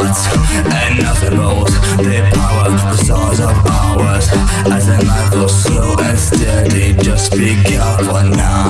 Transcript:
hearts And nothing but They power The size of ours. As the night goes slow and steady Just be careful now.